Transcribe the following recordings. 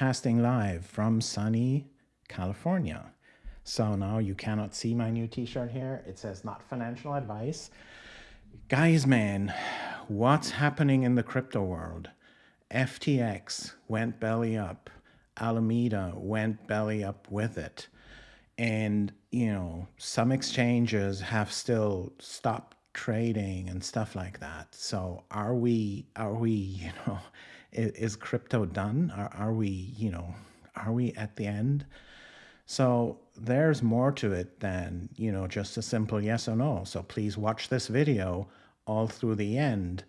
broadcasting live from sunny California. So now you cannot see my new t-shirt here. It says not financial advice. Guys, man, what's happening in the crypto world? FTX went belly up. Alameda went belly up with it. And, you know, some exchanges have still stopped trading and stuff like that. So are we, are we, you know, is, is crypto done? Are, are we, you know, are we at the end? So there's more to it than, you know, just a simple yes or no. So please watch this video all through the end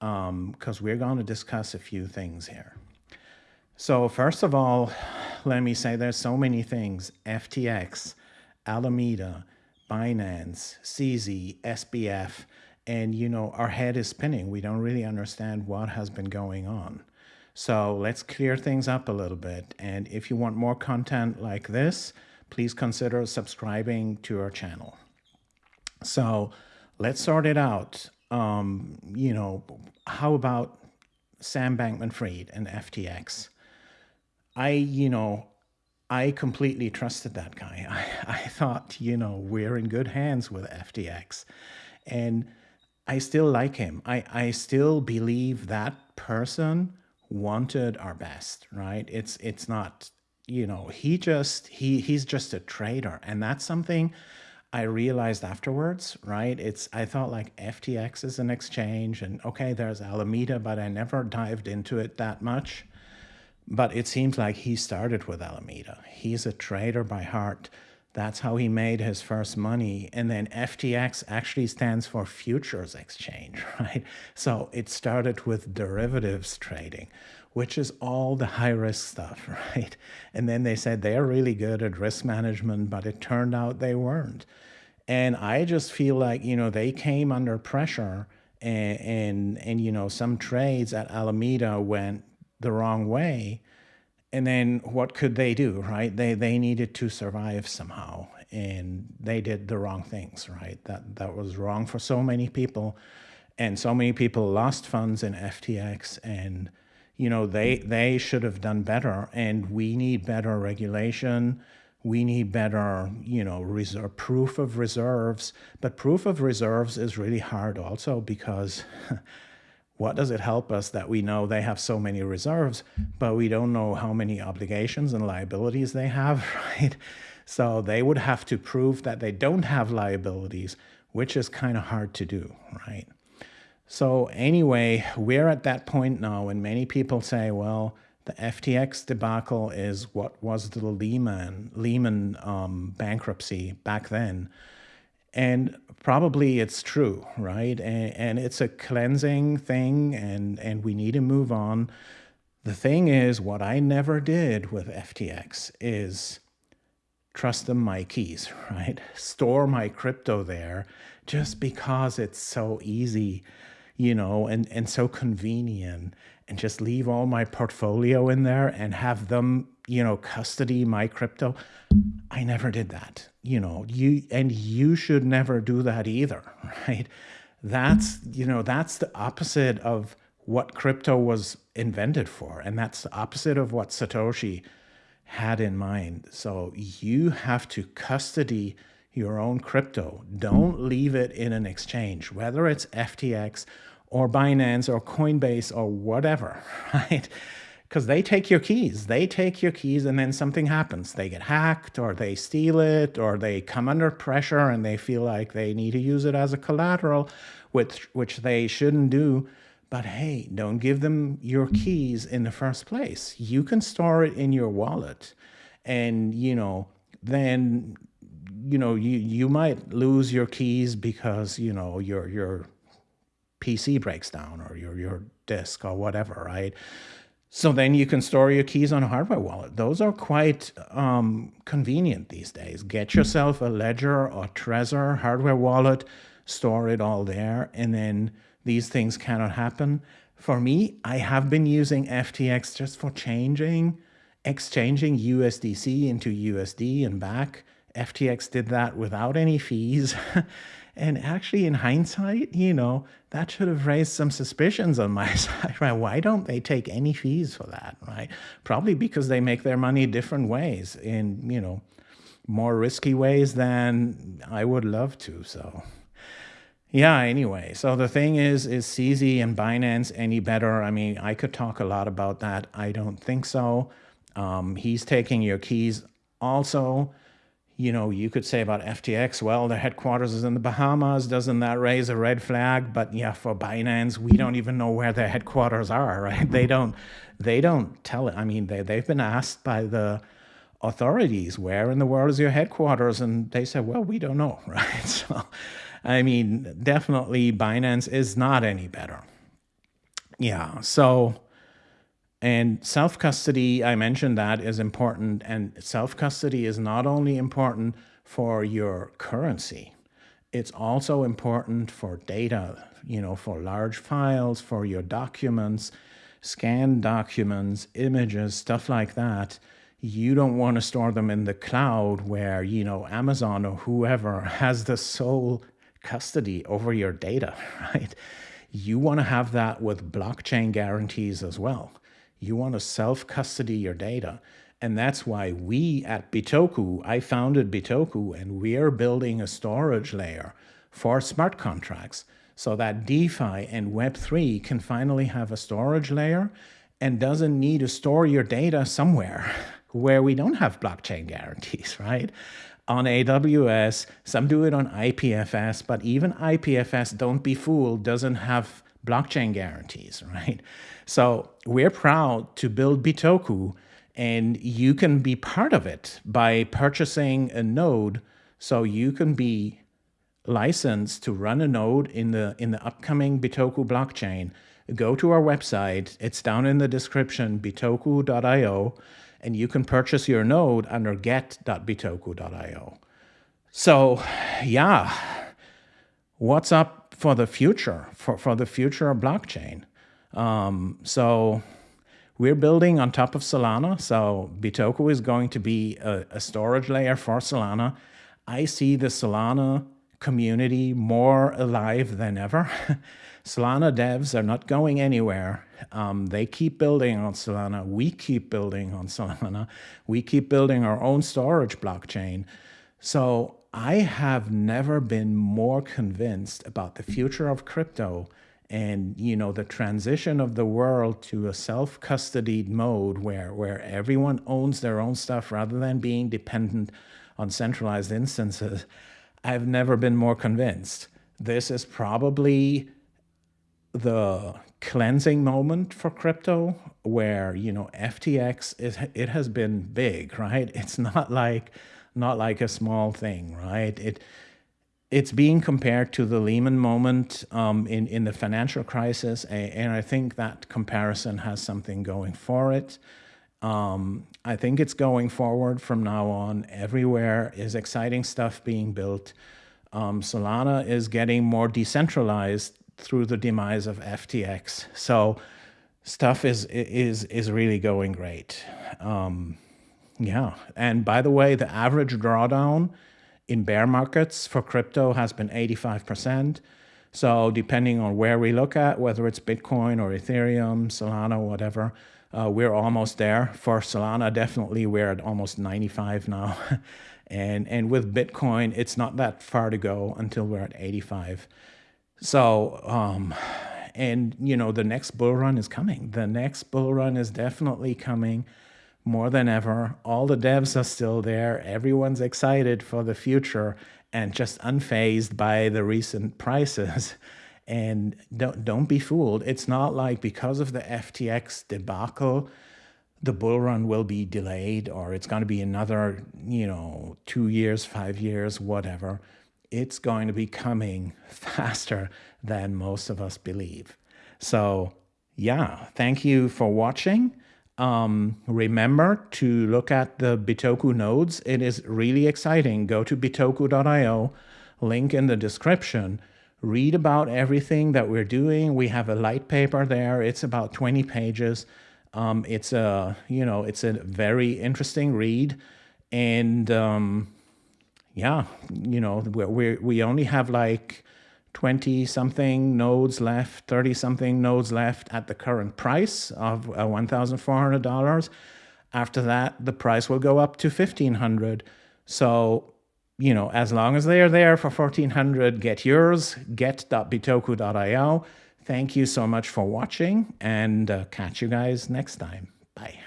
because um, we're going to discuss a few things here. So first of all, let me say there's so many things, FTX, Alameda, Binance, CZ, SBF, and you know, our head is spinning. We don't really understand what has been going on. So let's clear things up a little bit. And if you want more content like this, please consider subscribing to our channel. So let's sort it out. Um, you know, how about Sam Bankman-Fried and FTX? I, you know, I completely trusted that guy. I, I thought, you know, we're in good hands with FTX. And I still like him. I, I still believe that person wanted our best, right? It's it's not, you know, he just he he's just a trader. And that's something I realized afterwards, right? It's I thought like FTX is an exchange and okay, there's Alameda, but I never dived into it that much. But it seems like he started with Alameda. He's a trader by heart. That's how he made his first money. And then FTX actually stands for Futures Exchange, right? So it started with derivatives trading, which is all the high risk stuff, right? And then they said they're really good at risk management, but it turned out they weren't. And I just feel like, you know, they came under pressure and, and, and you know, some trades at Alameda went the wrong way and then what could they do right? They they needed to survive somehow and they did the wrong things right? That that was wrong for so many people and so many people lost funds in FTX and you know they they should have done better and we need better regulation. We need better you know reserve proof of reserves but proof of reserves is really hard also because what does it help us that we know they have so many reserves, but we don't know how many obligations and liabilities they have, right? So they would have to prove that they don't have liabilities, which is kind of hard to do, right? So anyway, we're at that point now and many people say, well, the FTX debacle is what was the Lehman, Lehman um, bankruptcy back then. And probably it's true, right? And, and it's a cleansing thing and, and we need to move on. The thing is, what I never did with FTX is trust them my keys, right? Store my crypto there just because it's so easy, you know, and, and so convenient and just leave all my portfolio in there and have them, you know, custody my crypto. I never did that, you know, you, and you should never do that either, right? That's, you know, that's the opposite of what crypto was invented for. And that's the opposite of what Satoshi had in mind. So you have to custody your own crypto. Don't leave it in an exchange, whether it's FTX or Binance or Coinbase or whatever, right? Because they take your keys. They take your keys and then something happens. They get hacked or they steal it or they come under pressure and they feel like they need to use it as a collateral, which, which they shouldn't do. But hey, don't give them your keys in the first place. You can store it in your wallet and, you know, then, you know, you, you might lose your keys because, you know, your, your PC breaks down or your, your disk or whatever, right? So then you can store your keys on a hardware wallet. Those are quite um, convenient these days. Get yourself a Ledger or Trezor hardware wallet, store it all there, and then these things cannot happen. For me, I have been using FTX just for changing, exchanging USDC into USD and back. FTX did that without any fees. And actually, in hindsight, you know, that should have raised some suspicions on my side, right? Why don't they take any fees for that, right? Probably because they make their money different ways in, you know, more risky ways than I would love to. So yeah, anyway, so the thing is, is CZ and Binance any better? I mean, I could talk a lot about that. I don't think so. Um, he's taking your keys also. You know, you could say about FTX, well, their headquarters is in the Bahamas. Doesn't that raise a red flag? But yeah, for Binance, we don't even know where their headquarters are, right? They don't, they don't tell it. I mean, they, they've been asked by the authorities, where in the world is your headquarters? And they said, well, we don't know, right? So, I mean, definitely Binance is not any better. Yeah, so, and self custody, I mentioned that is important. And self custody is not only important for your currency, it's also important for data, you know, for large files, for your documents, scanned documents, images, stuff like that you don't want to store them in the cloud where, you know, Amazon or whoever has the sole custody over your data, right? You want to have that with blockchain guarantees as well. You want to self-custody your data. And that's why we at Bitoku, I founded Bitoku, and we are building a storage layer for smart contracts so that DeFi and Web3 can finally have a storage layer and doesn't need to store your data somewhere where we don't have blockchain guarantees, right? On AWS, some do it on IPFS, but even IPFS, don't be fooled, doesn't have blockchain guarantees, right? So we're proud to build Bitoku, and you can be part of it by purchasing a node so you can be licensed to run a node in the in the upcoming Bitoku blockchain. Go to our website. It's down in the description, bitoku.io and you can purchase your node under get.bitoku.io. So yeah, what's up for the future, for, for the future of blockchain? Um, so we're building on top of Solana. So Bitoku is going to be a, a storage layer for Solana. I see the Solana community more alive than ever. Solana devs are not going anywhere. Um, they keep building on Solana. We keep building on Solana. We keep building our own storage blockchain. So I have never been more convinced about the future of crypto and you know the transition of the world to a self-custodied mode where where everyone owns their own stuff rather than being dependent on centralized instances. I've never been more convinced. This is probably the cleansing moment for crypto where you know ftx is it has been big right? It's not like not like a small thing right it it's being compared to the Lehman moment um, in, in the financial crisis, and I think that comparison has something going for it. Um, I think it's going forward from now on. Everywhere is exciting stuff being built. Um, Solana is getting more decentralized through the demise of FTX. So stuff is is is really going great. Um, yeah, and by the way, the average drawdown in bear markets for crypto has been 85%. So depending on where we look at, whether it's Bitcoin or Ethereum, Solana, whatever, uh, we're almost there. For Solana, definitely we're at almost 95 now. and, and with Bitcoin, it's not that far to go until we're at 85. So, um, and you know, the next bull run is coming. The next bull run is definitely coming more than ever. All the devs are still there. Everyone's excited for the future and just unfazed by the recent prices. And don't don't be fooled. It's not like because of the FTX debacle, the bull run will be delayed or it's going to be another, you know, two years, five years, whatever it's going to be coming faster than most of us believe. So yeah, thank you for watching. Um, remember to look at the Bitoku nodes. It is really exciting. Go to bitoku.io, link in the description. Read about everything that we're doing. We have a light paper there. It's about 20 pages. Um, it's a, you know, it's a very interesting read. And um, yeah, you know, we we only have like 20 something nodes left, 30 something nodes left at the current price of uh, $1,400. After that, the price will go up to 1500 So, you know, as long as they are there for 1400 get yours, get.bitoku.io. Thank you so much for watching and uh, catch you guys next time. Bye.